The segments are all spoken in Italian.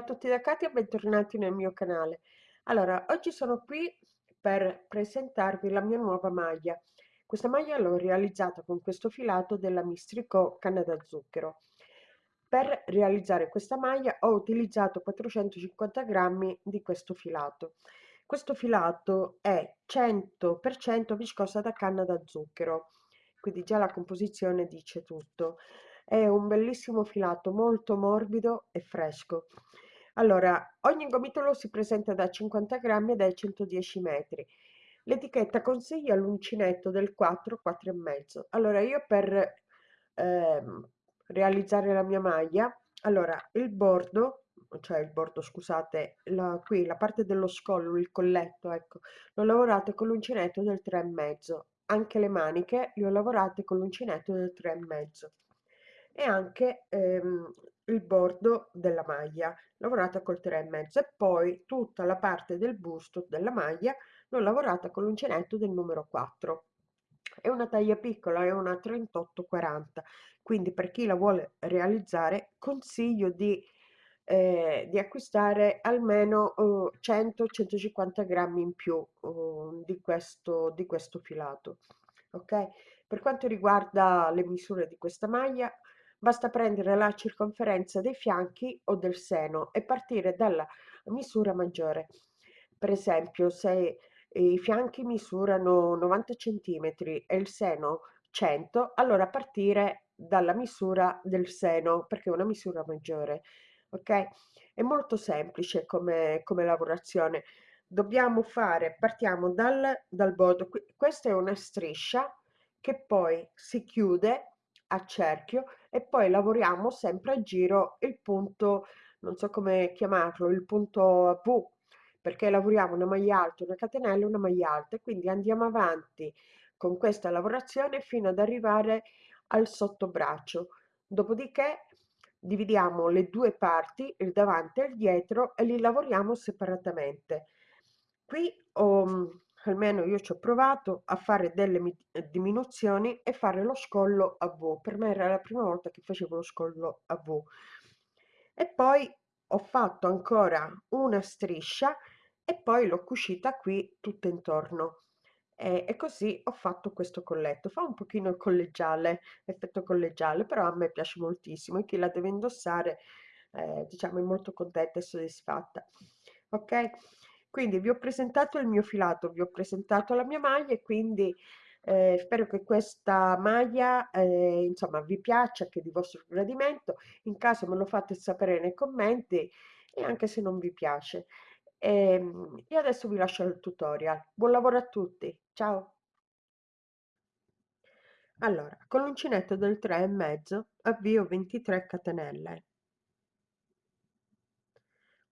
A tutti da Katia e bentornati nel mio canale. Allora, oggi sono qui per presentarvi la mia nuova maglia. Questa maglia l'ho realizzata con questo filato della Mistrico canna da zucchero. Per realizzare questa maglia ho utilizzato 450 grammi di questo filato. Questo filato è 100% viscosa da canna da zucchero, quindi già la composizione dice tutto. È un bellissimo filato, molto morbido e fresco. Allora, ogni gomitolo si presenta da 50 grammi e dai 110 metri. L'etichetta consiglia l'uncinetto del 4, 4,5. Allora, io per ehm, realizzare la mia maglia, allora, il bordo, cioè il bordo, scusate, la, qui la parte dello scollo, il colletto, ecco, l'ho lavorato con l'uncinetto del 3,5. Anche le maniche le ho lavorate con l'uncinetto del 3,5 e anche ehm, il bordo della maglia. Lavorata col 3,5 e poi tutta la parte del busto della maglia l'ho lavorata con l'uncinetto del numero 4 è una taglia piccola è una 38-40 quindi per chi la vuole realizzare consiglio di, eh, di acquistare almeno uh, 100-150 grammi in più uh, di, questo, di questo filato ok? Per quanto riguarda le misure di questa maglia Basta prendere la circonferenza dei fianchi o del seno e partire dalla misura maggiore. Per esempio, se i fianchi misurano 90 cm e il seno 100, allora partire dalla misura del seno perché è una misura maggiore. Ok? È molto semplice come, come lavorazione. Dobbiamo fare, partiamo dal, dal bordo. Questa è una striscia che poi si chiude a cerchio e poi lavoriamo sempre a giro il punto, non so come chiamarlo, il punto V, perché lavoriamo una maglia alta, una catenella una maglia alta e quindi andiamo avanti con questa lavorazione fino ad arrivare al sottobraccio. Dopodiché dividiamo le due parti, il davanti e il dietro, e li lavoriamo separatamente. Qui ho almeno io ci ho provato a fare delle eh, diminuzioni e fare lo scollo a V. Per me era la prima volta che facevo lo scollo a V. E poi ho fatto ancora una striscia e poi l'ho cucita qui tutto intorno. E, e, così ho fatto questo colletto. Fa un pochino collegiale, effetto collegiale, però a me piace moltissimo e chi la deve indossare, eh, diciamo, è molto contenta e soddisfatta. Ok? Quindi vi ho presentato il mio filato, vi ho presentato la mia maglia e quindi eh, spero che questa maglia eh, insomma vi piaccia, che di vostro gradimento. In caso me lo fate sapere nei commenti e anche se non vi piace. E, ehm, io adesso vi lascio il tutorial. Buon lavoro a tutti, ciao! Allora, con l'uncinetto del 3,5 avvio 23 catenelle.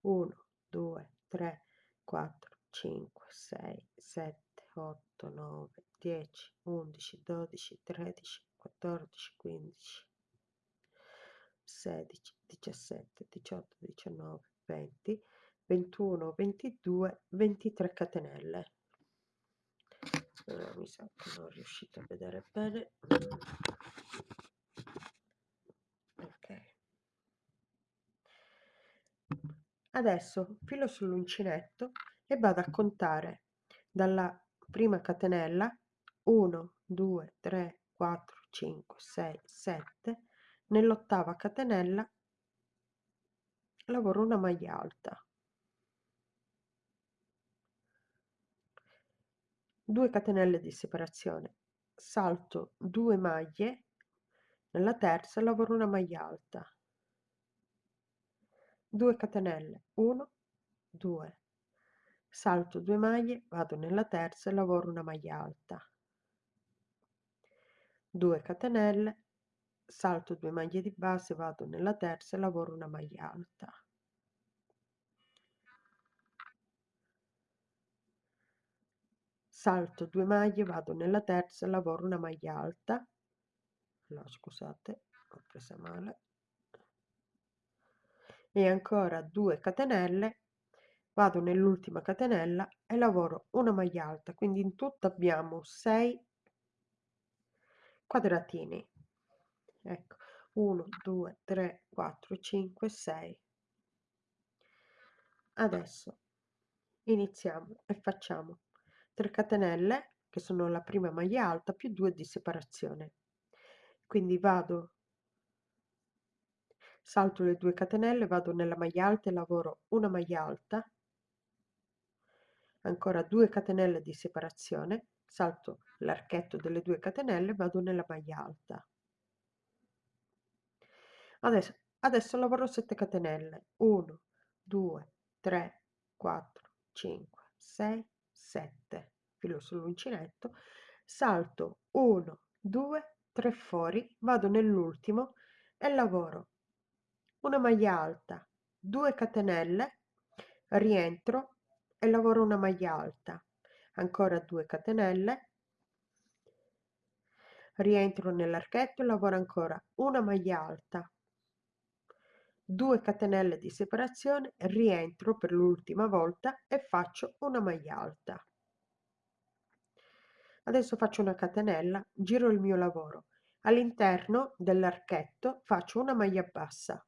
1, 2, 3, 4, 5, 6, 7, 8, 9, 10, 11, 12, 13, 14, 15, 16, 17, 18, 19, 20, 21, 22, 23 catenelle. Allora, mi sa che non riuscito a vedere bene. Adesso filo sull'uncinetto e vado a contare dalla prima catenella 1, 2, 3, 4, 5, 6, 7. Nell'ottava catenella lavoro una maglia alta. 2 catenelle di separazione, salto 2 maglie, nella terza lavoro una maglia alta. 2 catenelle 1 2 salto 2 maglie vado nella terza e lavoro una maglia alta. 2 catenelle salto 2 maglie di base vado nella terza e lavoro una maglia alta. Salto 2 maglie vado nella terza e lavoro una maglia alta. No scusate ho presa male e ancora 2 catenelle vado nell'ultima catenella e lavoro una maglia alta quindi in tutto abbiamo 6 quadratini. Ecco 1 2 3 4 5 6 adesso iniziamo e facciamo 3 catenelle che sono la prima maglia alta più 2 di separazione. Quindi vado salto le 2 catenelle vado nella maglia alta e lavoro una maglia alta. Ancora 2 catenelle di separazione salto l'archetto delle 2 catenelle vado nella maglia alta. Adesso adesso lavoro 7 catenelle. 1 2 3 4 5 6 7 filo sull'uncinetto. Salto 1 2 3 fuori vado nell'ultimo e lavoro una maglia alta 2 catenelle rientro e lavoro una maglia alta ancora 2 catenelle rientro nell'archetto e lavoro ancora una maglia alta 2 catenelle di separazione rientro per l'ultima volta e faccio una maglia alta. Adesso faccio una catenella giro il mio lavoro. All'interno dell'archetto faccio una maglia bassa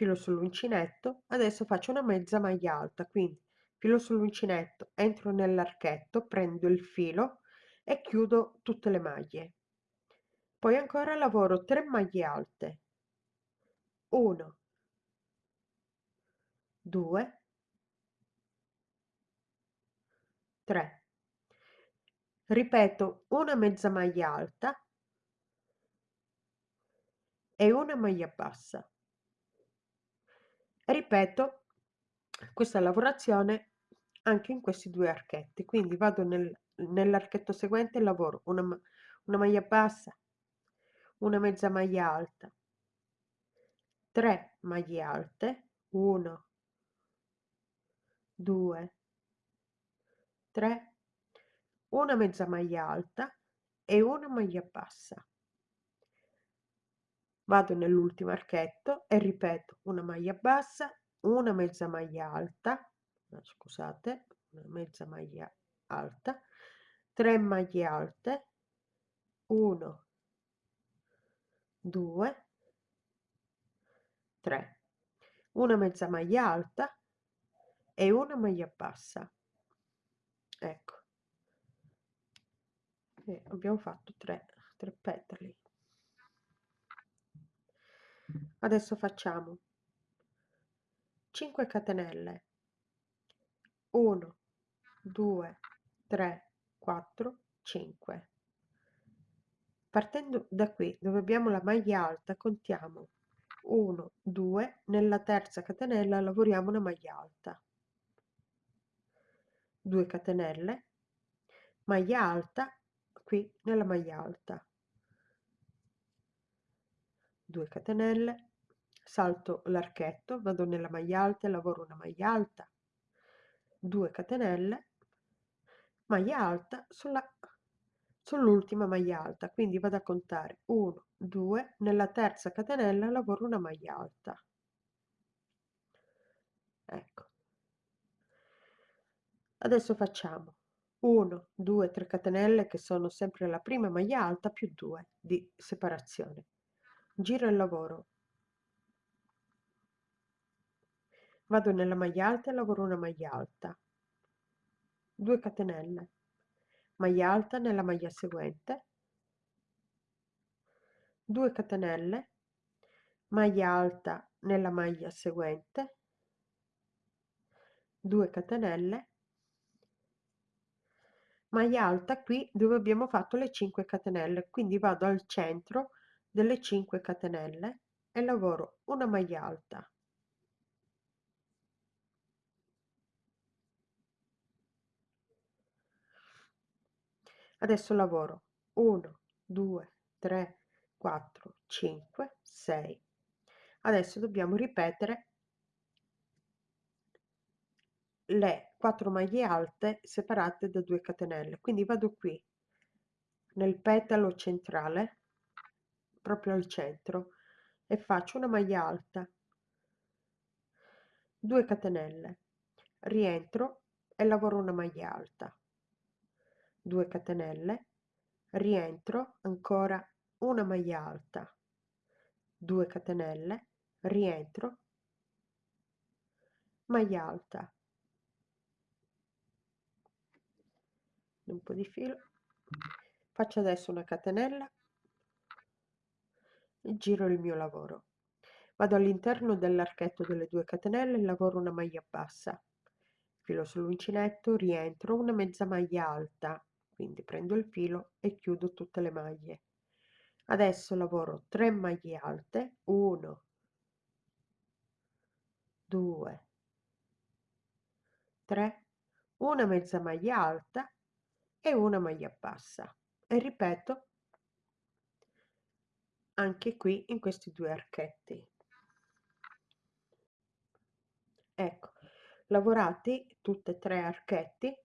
filo sull'uncinetto adesso faccio una mezza maglia alta quindi filo sull'uncinetto entro nell'archetto prendo il filo e chiudo tutte le maglie. Poi ancora lavoro 3 maglie alte. 1 2 3 ripeto una mezza maglia alta e una maglia bassa ripeto questa lavorazione anche in questi due archetti. Quindi vado nel, nell'archetto seguente e lavoro una, una maglia bassa una mezza maglia alta 3 maglie alte 1 2 3 una mezza maglia alta e una maglia bassa vado nell'ultimo archetto e ripeto una maglia bassa una mezza maglia alta scusate una mezza maglia alta 3 maglie alte 1 2 3 una mezza maglia alta e una maglia bassa. Ecco. E abbiamo fatto 3 3 petali adesso facciamo. 5 catenelle. 1 2 3 4 5 partendo da qui dove abbiamo la maglia alta contiamo 1 2 nella terza catenella lavoriamo una maglia alta. 2 catenelle maglia alta qui nella maglia alta. 2 catenelle salto l'archetto vado nella maglia alta e lavoro una maglia alta. 2 catenelle maglia alta sulla sull'ultima maglia alta quindi vado a contare 1 2 nella terza catenella lavoro una maglia alta. Ecco. Adesso facciamo 1 2 3 catenelle che sono sempre la prima maglia alta più 2 di separazione. Giro il lavoro vado nella maglia alta e lavoro una maglia alta 2 catenelle. Maglia alta nella maglia seguente. 2 catenelle. Maglia alta nella maglia seguente. 2 catenelle. Maglia alta qui dove abbiamo fatto le 5 catenelle quindi vado al centro delle 5 catenelle e lavoro una maglia alta adesso lavoro. 1 2 3 4 5 6 adesso dobbiamo ripetere le 4 maglie alte separate da 2 catenelle. Quindi vado qui nel petalo centrale proprio al centro e faccio una maglia alta. 2 catenelle. Rientro e lavoro una maglia alta 2 catenelle rientro ancora una maglia alta 2 catenelle rientro maglia alta. Un po' di filo. Faccio adesso una catenella e giro il mio lavoro. Vado all'interno dell'archetto delle due catenelle e lavoro una maglia bassa. Filo sull'uncinetto rientro una mezza maglia alta quindi prendo il filo e chiudo tutte le maglie. Adesso lavoro 3 maglie alte 1 2 3 una mezza maglia alta e una maglia bassa. E ripeto anche qui in questi due archetti. Ecco lavorati tutte e tre archetti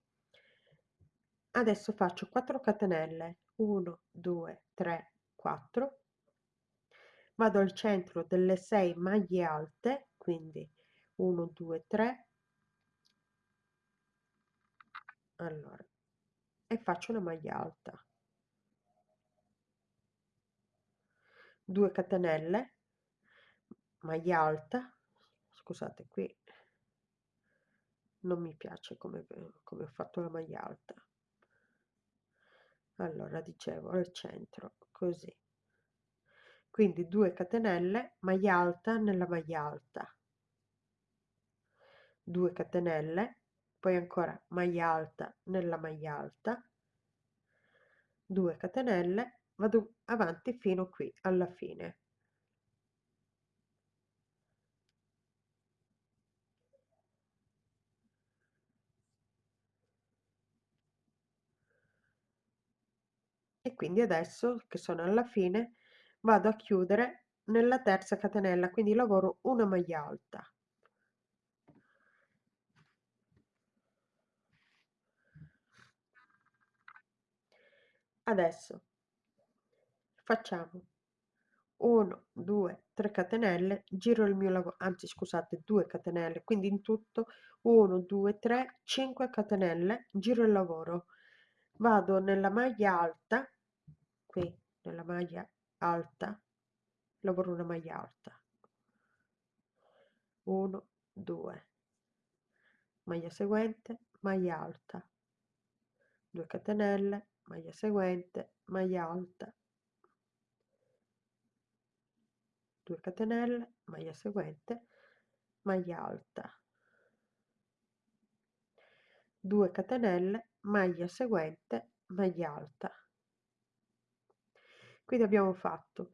adesso faccio 4 catenelle 1 2 3 4 vado al centro delle 6 maglie alte quindi 1 2 3 allora e faccio una maglia alta. 2 catenelle maglia alta. Scusate qui non mi piace come, come ho fatto la maglia alta allora dicevo al centro così. Quindi 2 catenelle maglia alta nella maglia alta. 2 catenelle poi ancora maglia alta nella maglia alta. 2 catenelle vado avanti fino qui alla fine e quindi adesso che sono alla fine vado a chiudere nella terza catenella quindi lavoro una maglia alta. Adesso facciamo 1 2 3 catenelle giro il mio lavoro anzi scusate 2 catenelle quindi in tutto 1 2 3 5 catenelle giro il lavoro. Vado nella maglia alta qui nella maglia alta lavoro una maglia alta. 1 2 maglia seguente maglia alta. 2 catenelle maglia seguente maglia alta. 2 catenelle maglia seguente maglia alta. 2 catenelle maglia seguente maglia alta quindi abbiamo fatto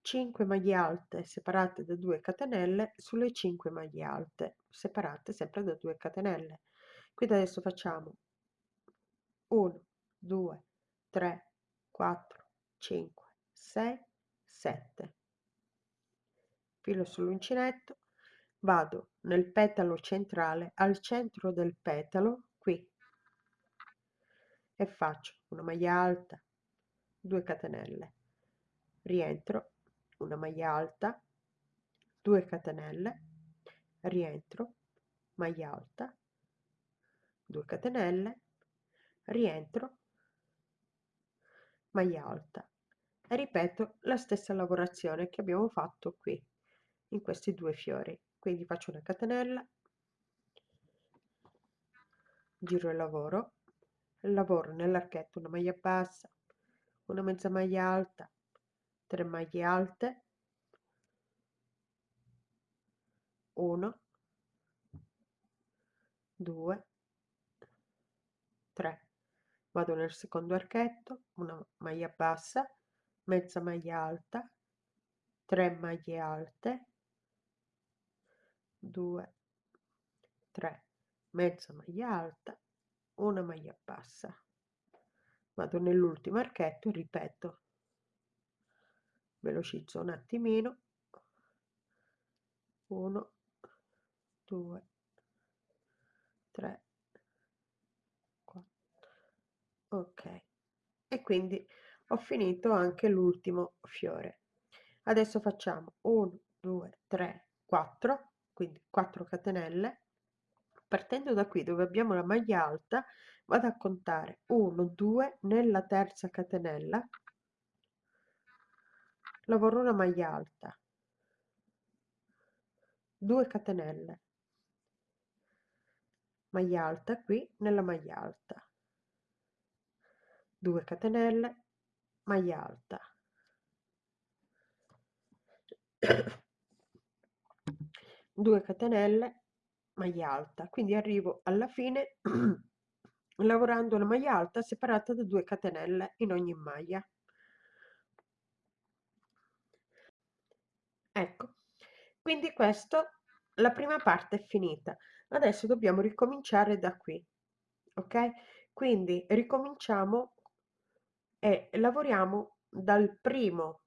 5 maglie alte separate da 2 catenelle sulle 5 maglie alte separate sempre da 2 catenelle. Quindi adesso facciamo 1 2 3 4 5 6 7 filo sull'uncinetto vado nel petalo centrale al centro del petalo qui. E faccio una maglia alta 2 catenelle rientro una maglia alta 2 catenelle rientro maglia alta 2 catenelle rientro maglia alta. E ripeto la stessa lavorazione che abbiamo fatto qui in questi due fiori. Quindi faccio una catenella giro il lavoro lavoro nell'archetto una maglia bassa una mezza maglia alta 3 maglie alte. 1 2 3 vado nel secondo archetto una maglia bassa mezza maglia alta 3 maglie alte. 2 3 mezza maglia alta una maglia bassa. Vado nell'ultimo archetto ripeto velocizzo un attimino. 1 2 3 4 ok. E quindi ho finito anche l'ultimo fiore. Adesso facciamo 1 2 3 4 quindi 4 catenelle. Partendo da qui dove abbiamo la maglia alta vado a contare 1 2 nella terza catenella lavoro una maglia alta. 2 catenelle. Maglia alta qui nella maglia alta. 2 catenelle maglia alta. 2 catenelle maglia alta. Quindi arrivo alla fine lavorando una maglia alta separata da 2 catenelle in ogni maglia ecco quindi questo la prima parte è finita. Adesso dobbiamo ricominciare da qui ok? Quindi ricominciamo e lavoriamo dal primo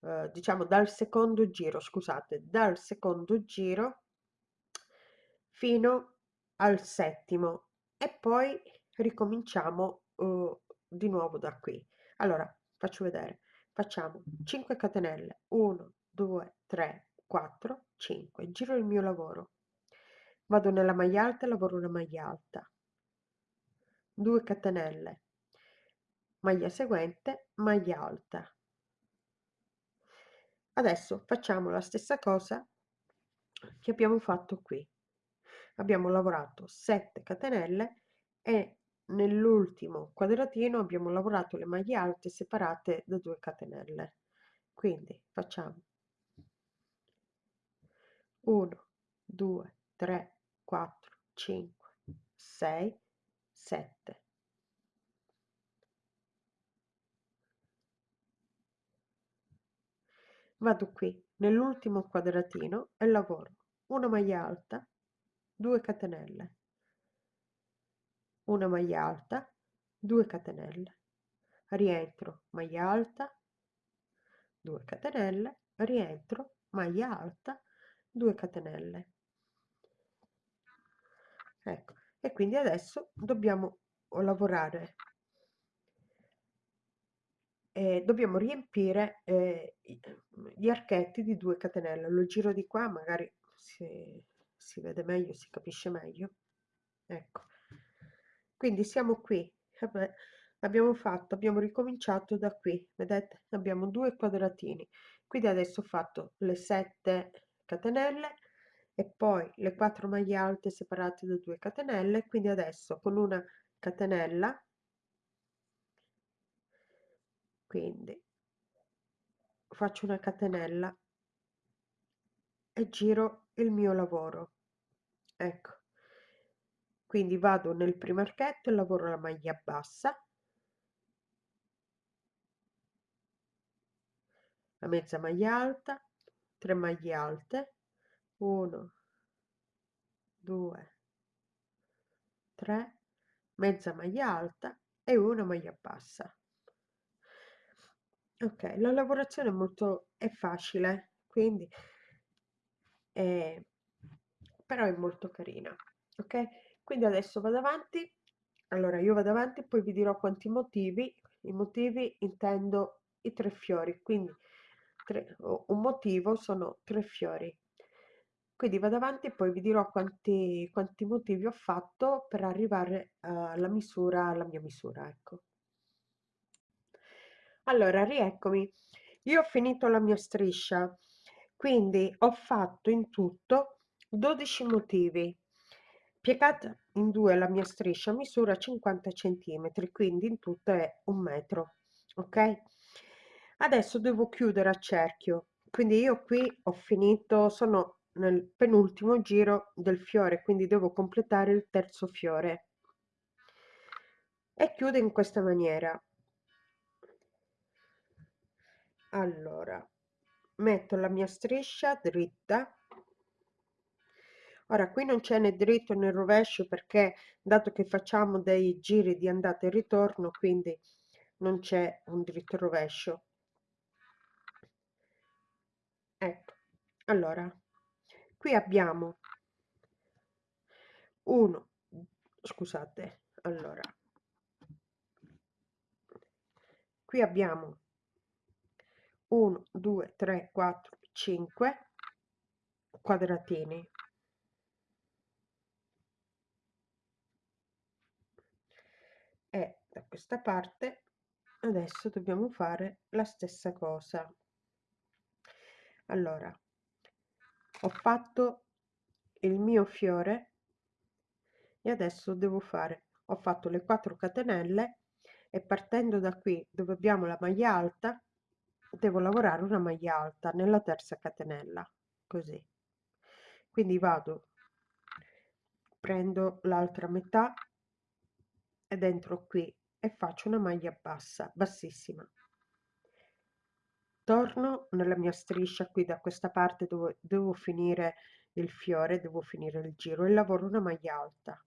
eh, diciamo dal secondo giro scusate dal secondo giro fino al settimo e poi ricominciamo uh, di nuovo da qui. Allora faccio vedere facciamo 5 catenelle 1 2 3 4 5 giro il mio lavoro. Vado nella maglia alta lavoro una maglia alta. 2 catenelle maglia seguente maglia alta. Adesso facciamo la stessa cosa che abbiamo fatto qui. Abbiamo lavorato 7 catenelle e nell'ultimo quadratino abbiamo lavorato le maglie alte separate da 2 catenelle. Quindi facciamo 1 2 3 4 5 6 7 vado qui nell'ultimo quadratino e lavoro una maglia alta 2 catenelle una maglia alta 2 catenelle. Rientro maglia alta 2 catenelle. Rientro maglia alta 2 catenelle. Ecco e quindi adesso dobbiamo lavorare eh, dobbiamo riempire eh, gli archetti di 2 catenelle. Lo giro di qua magari si, si vede meglio, si capisce meglio. Ecco, quindi siamo qui, Vabbè, abbiamo fatto, abbiamo ricominciato da qui, vedete? Abbiamo due quadratini, quindi adesso ho fatto le 7 catenelle e poi le 4 maglie alte separate da 2 catenelle, quindi adesso con una catenella, quindi faccio una catenella e giro il mio lavoro. Ecco quindi vado nel primo archetto e lavoro la maglia bassa. La mezza maglia alta 3 maglie alte 1 2 3 mezza maglia alta e una maglia bassa. Ok la lavorazione è molto è facile quindi eh, però è molto carina ok quindi adesso vado avanti. Allora io vado avanti e poi vi dirò quanti motivi. I motivi intendo i tre fiori quindi tre, un motivo sono tre fiori. Quindi vado avanti e poi vi dirò quanti, quanti motivi ho fatto per arrivare alla misura alla mia misura ecco. Allora rieccomi. Io ho finito la mia striscia quindi ho fatto in tutto 12 motivi piegata in due la mia striscia misura 50 centimetri quindi in tutto è un metro ok? Adesso devo chiudere a cerchio quindi io qui ho finito sono nel penultimo giro del fiore quindi devo completare il terzo fiore. E chiudo in questa maniera. Allora metto la mia striscia dritta ora qui non c'è né dritto né rovescio perché dato che facciamo dei giri di andata e ritorno quindi non c'è un dritto rovescio. Ecco allora qui abbiamo uno scusate allora. Qui abbiamo 1 2 3 4 5 quadratini e da questa parte adesso dobbiamo fare la stessa cosa. Allora ho fatto il mio fiore e adesso devo fare ho fatto le 4 catenelle e partendo da qui dove abbiamo la maglia alta devo lavorare una maglia alta nella terza catenella così. Quindi vado prendo l'altra metà ed entro qui e faccio una maglia bassa bassissima. Torno nella mia striscia qui da questa parte dove devo finire il fiore devo finire il giro e lavoro una maglia alta.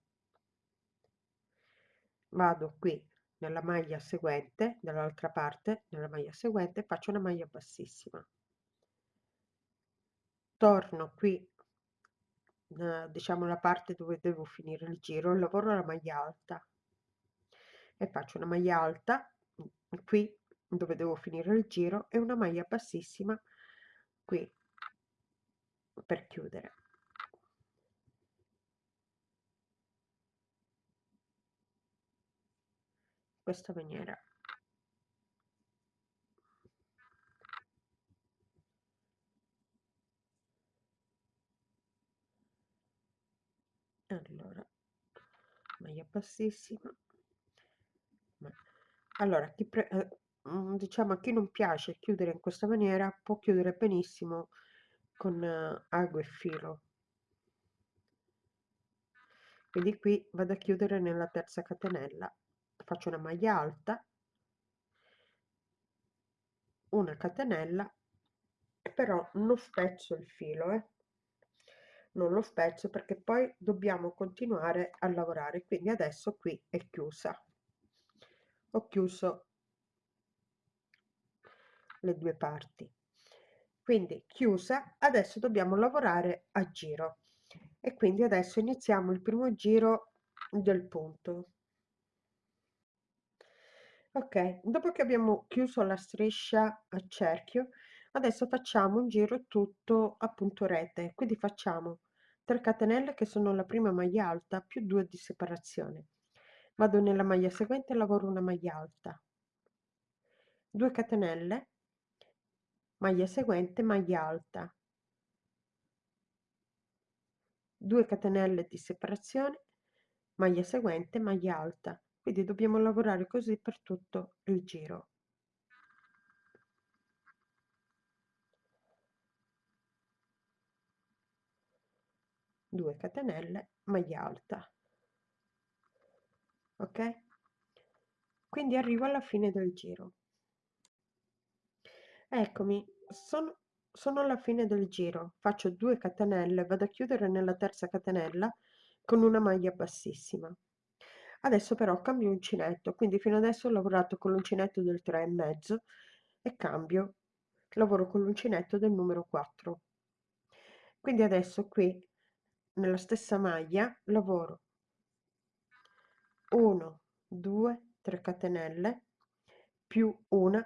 Vado qui nella maglia seguente dall'altra parte nella maglia seguente faccio una maglia bassissima. Torno qui diciamo la parte dove devo finire il giro lavoro la maglia alta e faccio una maglia alta qui dove devo finire il giro e una maglia bassissima qui per chiudere. Questa maniera. Allora maglia bassissima allora chi pre- eh, mm, diciamo a chi non piace chiudere in questa maniera può chiudere benissimo con uh, ago e filo. Quindi qui vado a chiudere nella terza catenella. Faccio una maglia alta. Una catenella però non spezzo il filo eh. Non lo spezzo perché poi dobbiamo continuare a lavorare. Quindi adesso qui è chiusa ho chiuso le due parti. Quindi chiusa adesso dobbiamo lavorare a giro. E quindi adesso iniziamo il primo giro del punto. Ok dopo che abbiamo chiuso la striscia a cerchio adesso facciamo un giro tutto a punto rete. Quindi facciamo 3 catenelle che sono la prima maglia alta più 2 di separazione vado nella maglia seguente lavoro una maglia alta. 2 catenelle maglia seguente maglia alta. 2 catenelle di separazione maglia seguente maglia alta. Quindi dobbiamo lavorare così per tutto il giro. 2 catenelle maglia alta ok? Quindi arrivo alla fine del giro. Eccomi sono, sono alla fine del giro. Faccio 2 catenelle vado a chiudere nella terza catenella con una maglia bassissima. Adesso però cambio uncinetto quindi fino adesso ho lavorato con l'uncinetto del 3 e mezzo e cambio. Lavoro con l'uncinetto del numero 4 quindi adesso qui nella stessa maglia lavoro 1 2 3 catenelle più una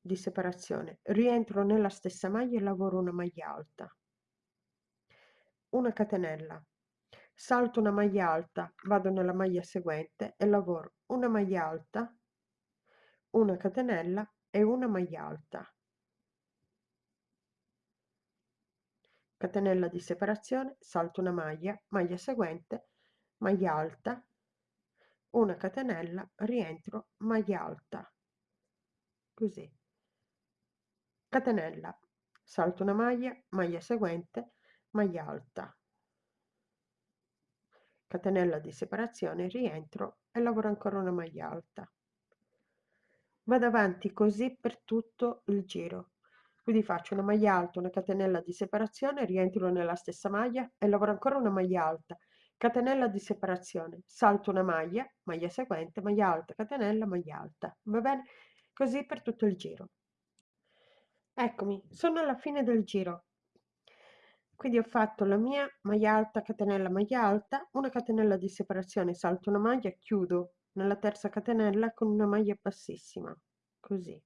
di separazione. Rientro nella stessa maglia e lavoro una maglia alta. Una catenella. Salto una maglia alta vado nella maglia seguente e lavoro una maglia alta una catenella e una maglia alta. Catenella di separazione salto una maglia maglia seguente maglia alta una catenella rientro maglia alta. Così. Catenella salto una maglia maglia seguente maglia alta. Catenella di separazione rientro e lavoro ancora una maglia alta. Vado avanti così per tutto il giro. Quindi faccio una maglia alta una catenella di separazione rientro nella stessa maglia e lavoro ancora una maglia alta catenella di separazione. Salto una maglia maglia seguente maglia alta catenella maglia alta. Va bene? Così per tutto il giro. Eccomi sono alla fine del giro. Quindi ho fatto la mia maglia alta catenella maglia alta una catenella di separazione salto una maglia chiudo nella terza catenella con una maglia bassissima così.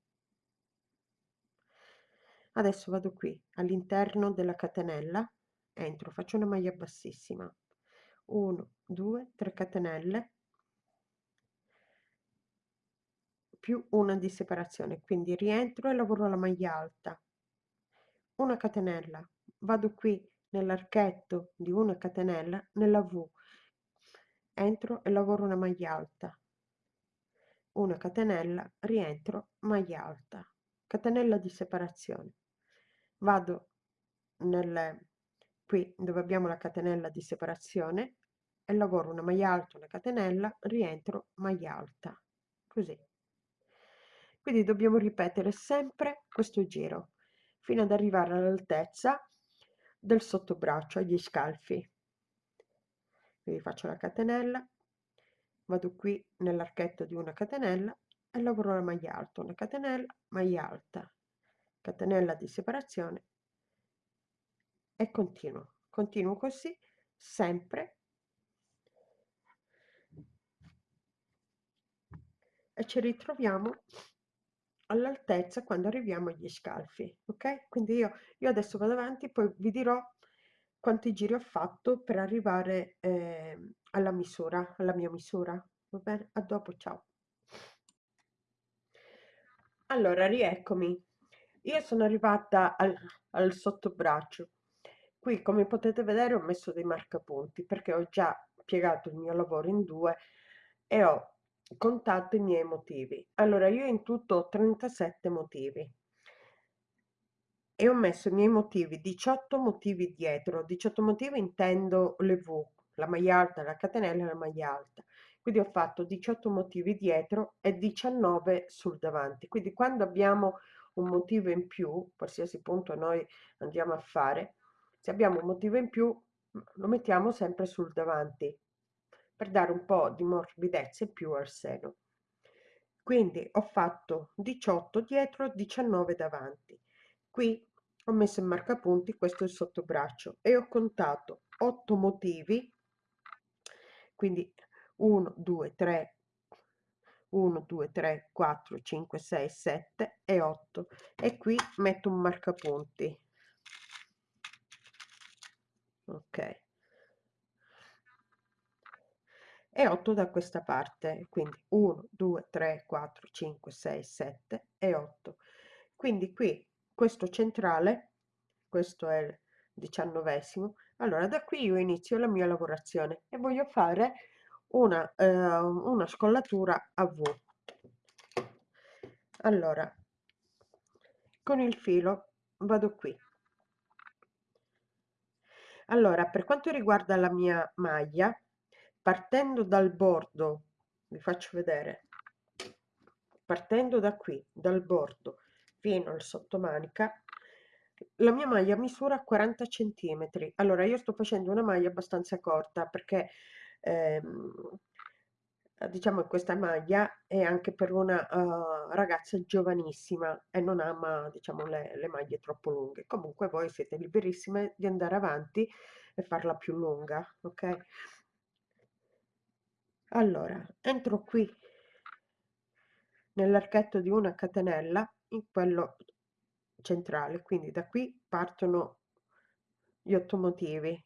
Adesso vado qui all'interno della catenella entro faccio una maglia bassissima 1 2 3 catenelle. Più una di separazione quindi rientro e lavoro la maglia alta. Una catenella. Vado qui nell'archetto di una catenella nella v. Entro e lavoro una maglia alta. Una catenella rientro maglia alta. Catenella di separazione. Vado nel qui dove abbiamo la catenella di separazione e lavoro una maglia alta una catenella rientro maglia alta così. Quindi dobbiamo ripetere sempre questo giro fino ad arrivare all'altezza del sottobraccio agli scalfi. Quindi faccio la catenella vado qui nell'archetto di una catenella e lavoro la maglia alta una catenella maglia alta catenella di separazione e continuo continuo così sempre. E ci ritroviamo all'altezza quando arriviamo agli scalfi ok? Quindi io, io adesso vado avanti poi vi dirò quanti giri ho fatto per arrivare eh, alla misura alla mia misura va bene? A dopo ciao. Allora rieccomi. Io sono arrivata al, al sottobraccio qui come potete vedere ho messo dei marcapunti perché ho già piegato il mio lavoro in due e ho contato i miei motivi. Allora io in tutto ho 37 motivi. E ho messo i miei motivi 18 motivi dietro. 18 motivi intendo le v la maglia alta la catenella e la maglia alta. Quindi ho fatto 18 motivi dietro e 19 sul davanti. Quindi quando abbiamo un motivo in più qualsiasi punto noi andiamo a fare se abbiamo un motivo in più lo mettiamo sempre sul davanti per dare un po' di morbidezza in più al seno. Quindi ho fatto 18 dietro 19 davanti. Qui ho messo in marcapunti questo è il sottobraccio e ho contato 8 motivi quindi 1 2 3 1 2 3 4 5 6 7 e 8 e qui metto un marcapunti ok. E 8 da questa parte quindi 1 2 3 4 5 6 7 e 8 quindi qui questo centrale questo è il diciannovesimo allora da qui io inizio la mia lavorazione e voglio fare una, eh, una scollatura a V. Allora con il filo vado qui allora per quanto riguarda la mia maglia partendo dal bordo vi faccio vedere. Partendo da qui dal bordo fino al sottomanica la mia maglia misura 40 centimetri. Allora io sto facendo una maglia abbastanza corta perché ehm, diciamo che questa maglia è anche per una uh, ragazza giovanissima e non ama diciamo le, le maglie troppo lunghe. Comunque voi siete liberissime di andare avanti e farla più lunga ok? Allora entro qui nell'archetto di una catenella in quello centrale. Quindi da qui partono gli otto motivi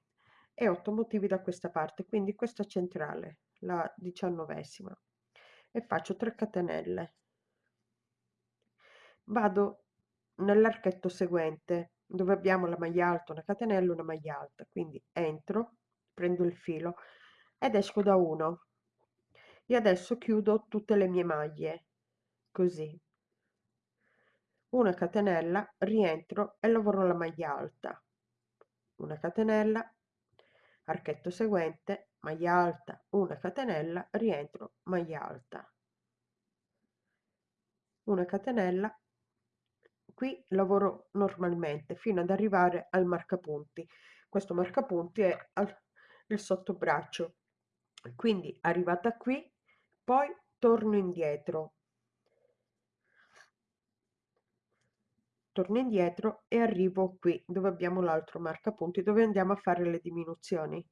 e otto motivi da questa parte quindi questa centrale la diciannovesima e faccio 3 catenelle. Vado nell'archetto seguente dove abbiamo la maglia alta una catenella una maglia alta. Quindi entro prendo il filo ed esco da 1 e adesso chiudo tutte le mie maglie così. Una catenella rientro e lavoro la maglia alta. Una catenella archetto seguente maglia alta una catenella rientro maglia alta. Una catenella. Qui lavoro normalmente fino ad arrivare al marcapunti. Questo marcapunti è al, il sottobraccio. Quindi arrivata qui poi torno indietro. Torno indietro e arrivo qui dove abbiamo l'altro marcapunti dove andiamo a fare le diminuzioni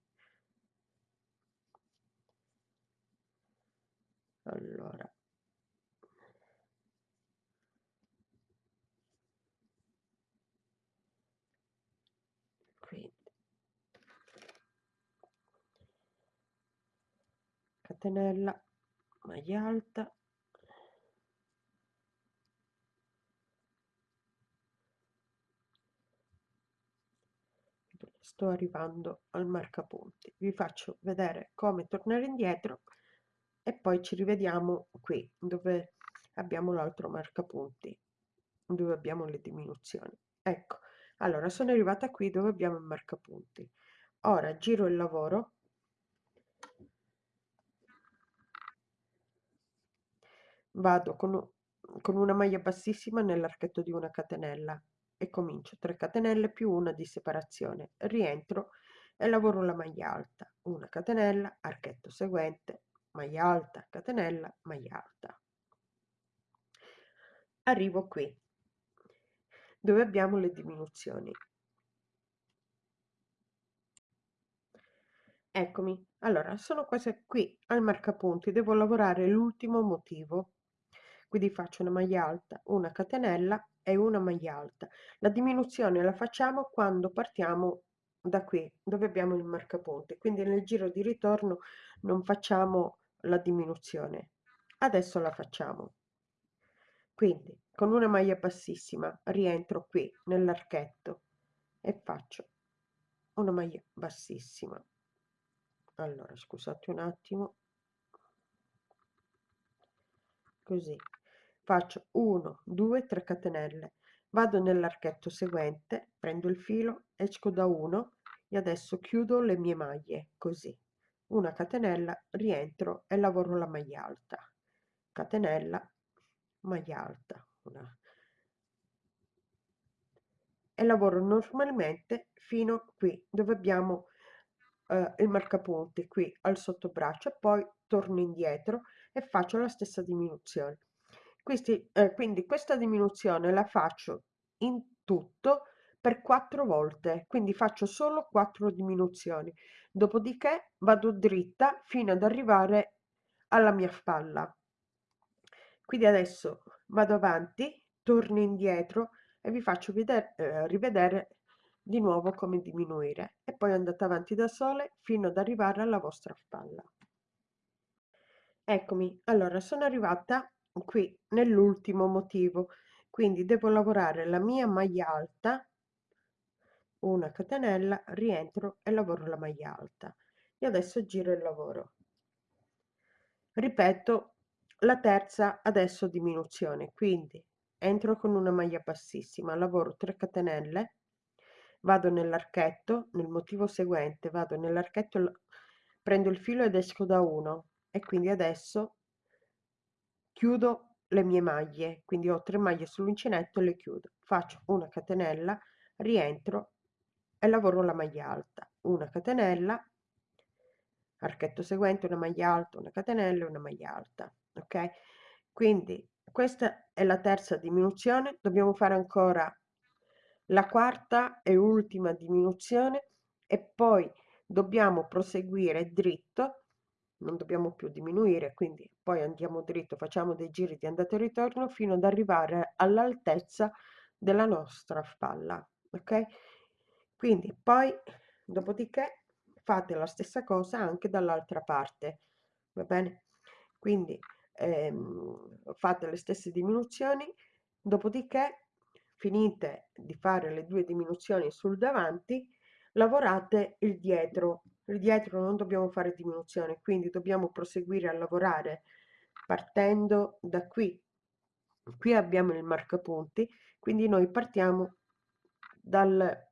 allora quindi catenella maglia alta. Sto arrivando al marcapunti. Vi faccio vedere come tornare indietro e poi ci rivediamo qui dove abbiamo l'altro marcapunti dove abbiamo le diminuzioni. Ecco allora sono arrivata qui dove abbiamo il marcapunti. Ora giro il lavoro vado con, con una maglia bassissima nell'archetto di una catenella e comincio 3 catenelle più una di separazione rientro e lavoro la maglia alta una catenella archetto seguente maglia alta catenella maglia alta. Arrivo qui dove abbiamo le diminuzioni. Eccomi allora sono queste qui al marcapunti devo lavorare l'ultimo motivo quindi faccio una maglia alta una catenella e una maglia alta. La diminuzione la facciamo quando partiamo da qui, dove abbiamo il marcapunti, quindi nel giro di ritorno non facciamo la diminuzione. Adesso la facciamo. Quindi con una maglia bassissima rientro qui nell'archetto e faccio una maglia bassissima. Allora, scusate un attimo. Così faccio 1 2 3 catenelle. Vado nell'archetto seguente prendo il filo esco da 1 e adesso chiudo le mie maglie così. Una catenella rientro e lavoro la maglia alta. Catenella maglia alta una. E lavoro normalmente fino qui dove abbiamo eh, il marcapunti qui al sottobraccio poi torno indietro e faccio la stessa diminuzione questi, eh, quindi questa diminuzione la faccio in tutto per quattro volte, quindi faccio solo quattro diminuzioni. Dopodiché vado dritta fino ad arrivare alla mia spalla. Quindi adesso vado avanti, torno indietro e vi faccio vedere, eh, rivedere di nuovo come diminuire e poi andate avanti da sole fino ad arrivare alla vostra spalla. Eccomi, allora sono arrivata qui nell'ultimo motivo. Quindi devo lavorare la mia maglia alta una catenella rientro e lavoro la maglia alta. E adesso giro il lavoro. Ripeto la terza adesso diminuzione quindi entro con una maglia bassissima lavoro 3 catenelle vado nell'archetto nel motivo seguente vado nell'archetto prendo il filo ed esco da 1 e quindi adesso chiudo le mie maglie quindi ho tre maglie sull'uncinetto le chiudo. Faccio una catenella rientro e lavoro la maglia alta. Una catenella archetto seguente una maglia alta una catenella una maglia alta ok? Quindi questa è la terza diminuzione. Dobbiamo fare ancora la quarta e ultima diminuzione e poi dobbiamo proseguire dritto non dobbiamo più diminuire, quindi poi andiamo dritto, facciamo dei giri di andata e ritorno fino ad arrivare all'altezza della nostra spalla, ok? Quindi poi, dopodiché, fate la stessa cosa anche dall'altra parte, va bene? Quindi ehm, fate le stesse diminuzioni, dopodiché finite di fare le due diminuzioni sul davanti, lavorate il dietro dietro non dobbiamo fare diminuzione quindi dobbiamo proseguire a lavorare partendo da qui. Qui abbiamo il marcapunti quindi noi partiamo dal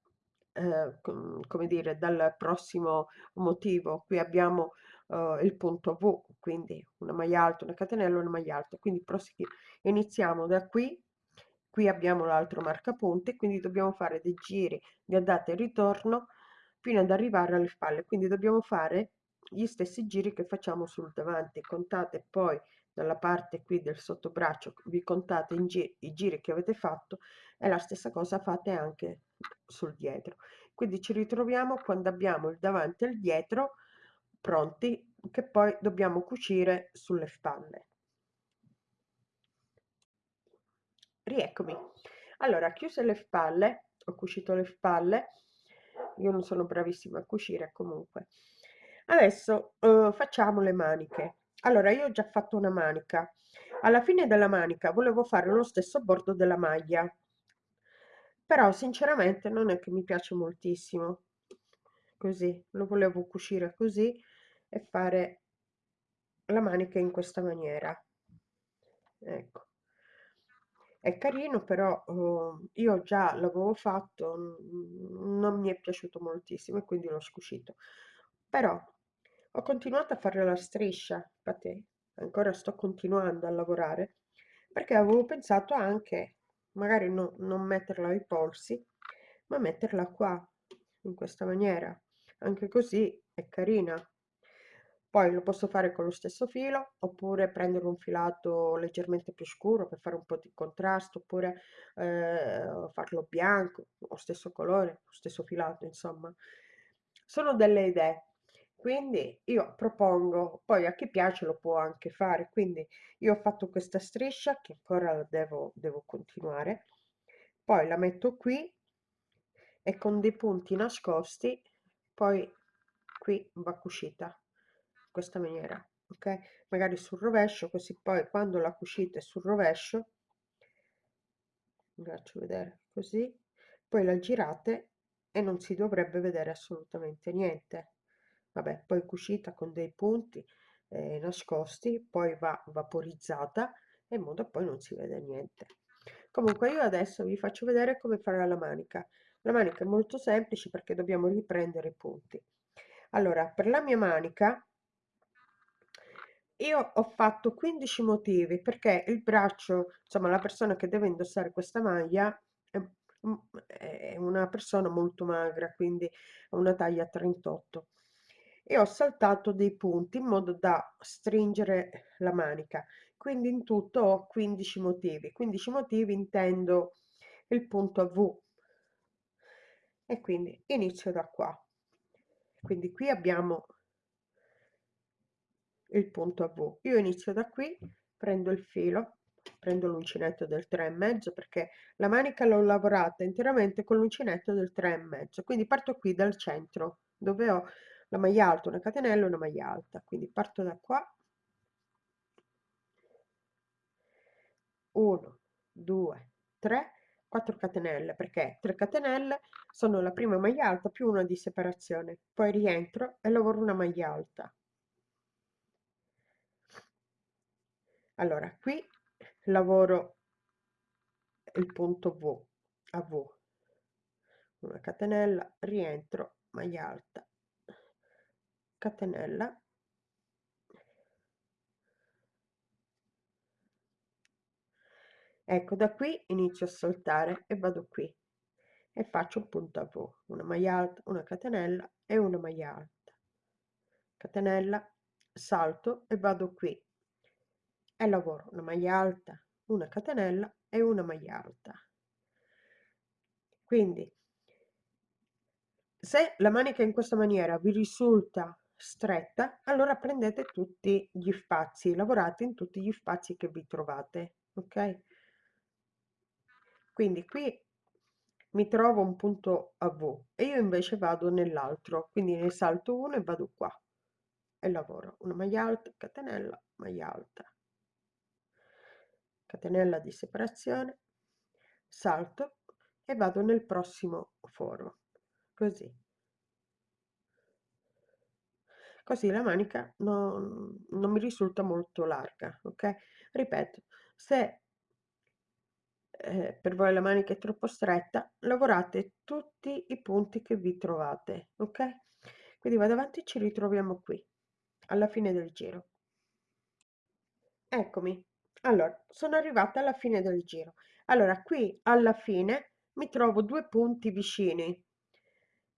eh, come dire dal prossimo motivo. Qui abbiamo eh, il punto V quindi una maglia alta una catenella una maglia alta. Quindi iniziamo da qui. Qui abbiamo l'altro marcapunti quindi dobbiamo fare dei giri di andata e ritorno fino ad arrivare alle spalle. Quindi dobbiamo fare gli stessi giri che facciamo sul davanti. Contate poi dalla parte qui del sottobraccio vi contate gi i giri che avete fatto e la stessa cosa fate anche sul dietro. Quindi ci ritroviamo quando abbiamo il davanti e il dietro pronti che poi dobbiamo cucire sulle spalle. Rieccomi. Allora chiuse le spalle ho cucito le spalle io non sono bravissima a cucire comunque. Adesso uh, facciamo le maniche. Allora io ho già fatto una manica. Alla fine della manica volevo fare lo stesso bordo della maglia. Però sinceramente non è che mi piace moltissimo. Così lo volevo cucire così e fare la manica in questa maniera. Ecco è carino però uh, io già l'avevo fatto non mi è piaciuto moltissimo e quindi l'ho scuscito però ho continuato a fare la striscia infatti ancora sto continuando a lavorare perché avevo pensato anche magari no, non metterla ai polsi ma metterla qua in questa maniera. Anche così è carina poi lo posso fare con lo stesso filo oppure prendere un filato leggermente più scuro per fare un po' di contrasto oppure eh, farlo bianco o stesso colore, lo stesso filato insomma. Sono delle idee. Quindi io propongo poi a chi piace lo può anche fare. Quindi io ho fatto questa striscia che ancora devo, devo continuare poi la metto qui e con dei punti nascosti poi qui va cucita questa maniera ok? Magari sul rovescio così poi quando la cucite sul rovescio vi faccio vedere così poi la girate e non si dovrebbe vedere assolutamente niente. Vabbè poi cucita con dei punti eh, nascosti poi va vaporizzata in modo poi non si vede niente. Comunque io adesso vi faccio vedere come fare la manica. La manica è molto semplice perché dobbiamo riprendere i punti. Allora per la mia manica io ho fatto 15 motivi perché il braccio insomma la persona che deve indossare questa maglia è, è una persona molto magra quindi una taglia 38 e ho saltato dei punti in modo da stringere la manica. Quindi in tutto ho 15 motivi. 15 motivi intendo il punto a V. E quindi inizio da qua. Quindi qui abbiamo il punto a V. Io inizio da qui prendo il filo prendo l'uncinetto del 3 e mezzo perché la manica l'ho lavorata interamente con l'uncinetto del 3 e mezzo quindi parto qui dal centro dove ho la maglia alta una catenella e una maglia alta quindi parto da qua. 1 2 3 4 catenelle perché 3 catenelle sono la prima maglia alta più una di separazione poi rientro e lavoro una maglia alta allora qui lavoro il punto V a V. Una catenella rientro maglia alta. Catenella. Ecco da qui inizio a saltare e vado qui e faccio un punto a V. Una maglia alta una catenella e una maglia alta. Catenella salto e vado qui e lavoro una maglia alta una catenella e una maglia alta. Quindi se la manica in questa maniera vi risulta stretta allora prendete tutti gli spazi lavorate in tutti gli spazi che vi trovate ok? Quindi qui mi trovo un punto a V e io invece vado nell'altro quindi ne salto uno e vado qua e lavoro. Una maglia alta catenella maglia alta catenella di separazione salto e vado nel prossimo foro così. Così la manica non, non mi risulta molto larga ok? Ripeto se eh, per voi la manica è troppo stretta lavorate tutti i punti che vi trovate ok? Quindi vado avanti ci ritroviamo qui alla fine del giro. Eccomi allora sono arrivata alla fine del giro allora qui alla fine mi trovo due punti vicini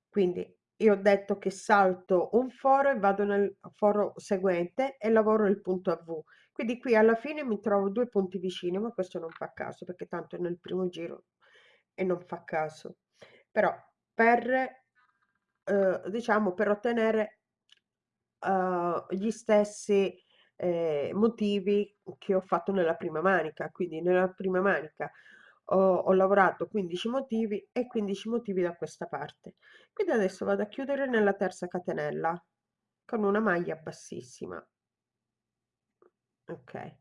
quindi io ho detto che salto un foro e vado nel foro seguente e lavoro il punto a V. Quindi qui alla fine mi trovo due punti vicini, ma questo non fa caso perché tanto è nel primo giro e non fa caso. Però per, eh, diciamo, per ottenere eh, gli stessi eh, motivi che ho fatto nella prima manica, quindi nella prima manica ho, ho lavorato 15 motivi e 15 motivi da questa parte. Quindi adesso vado a chiudere nella terza catenella con una maglia bassissima. Ok.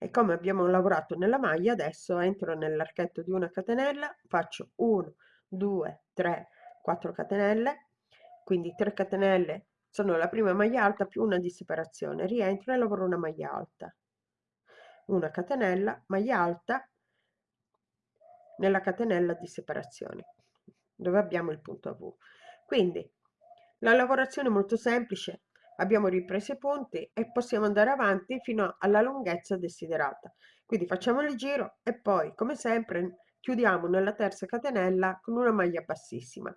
E come abbiamo lavorato nella maglia adesso entro nell'archetto di una catenella faccio 1 2 3 4 catenelle. Quindi 3 catenelle sono la prima maglia alta più una di separazione. Rientro e lavoro una maglia alta. Una catenella maglia alta nella catenella di separazione dove abbiamo il punto V. Quindi la lavorazione è molto semplice. Abbiamo ripreso i punti e possiamo andare avanti fino alla lunghezza desiderata. Quindi facciamo il giro e poi come sempre chiudiamo nella terza catenella con una maglia bassissima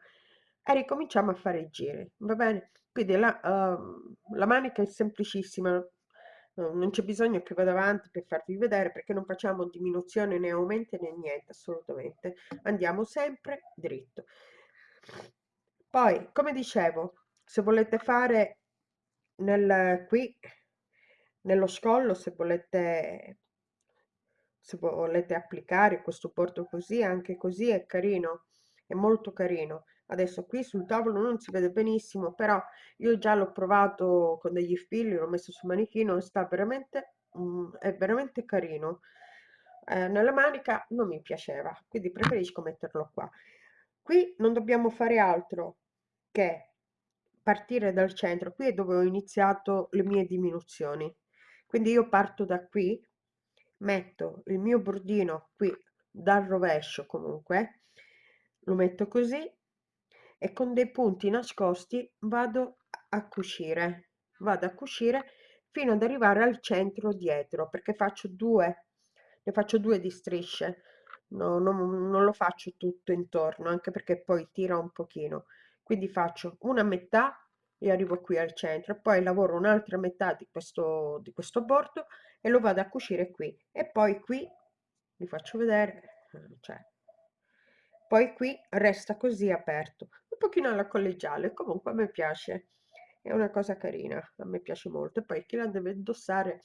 e ricominciamo a fare i giri va bene quindi la, uh, la manica è semplicissima non c'è bisogno che vada avanti per farvi vedere perché non facciamo diminuzione né aumento né niente assolutamente. Andiamo sempre dritto. Poi come dicevo se volete fare nel qui nello scollo se volete se volete applicare questo bordo così anche così è carino è molto carino adesso qui sul tavolo non si vede benissimo però io già l'ho provato con degli fili l'ho messo sul manichino sta veramente mm, è veramente carino. Eh, nella manica non mi piaceva quindi preferisco metterlo qua. Qui non dobbiamo fare altro che partire dal centro qui è dove ho iniziato le mie diminuzioni. Quindi io parto da qui metto il mio bordino qui dal rovescio comunque lo metto così e con dei punti nascosti vado a cucire. Vado a cucire fino ad arrivare al centro dietro perché faccio due ne faccio due di strisce. No, non, non lo faccio tutto intorno anche perché poi tira un pochino. Quindi faccio una metà e arrivo qui al centro poi lavoro un'altra metà di questo, di questo bordo e lo vado a cucire qui. E poi qui vi faccio vedere cioè, poi qui resta così aperto un pochino alla collegiale comunque a me piace. È una cosa carina a me piace molto. E poi chi la deve indossare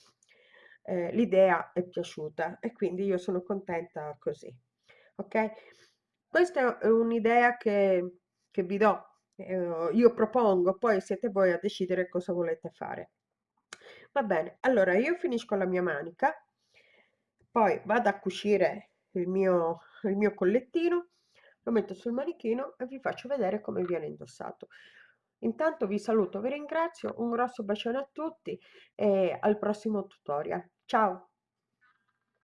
eh, l'idea è piaciuta e quindi io sono contenta così ok? Questa è un'idea che, che vi do eh, io propongo poi siete voi a decidere cosa volete fare. Va bene allora io finisco la mia manica poi vado a cucire il mio, il mio collettino lo metto sul manichino e vi faccio vedere come viene indossato. Intanto vi saluto vi ringrazio un grosso bacione a tutti e al prossimo tutorial. Ciao